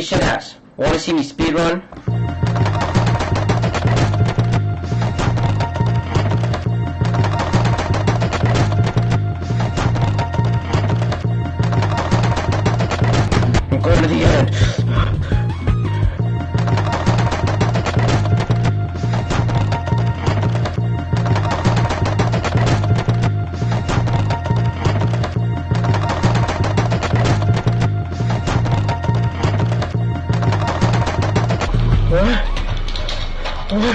Christian asks, wanna see me speedrun? I'm going to the end. 喂喂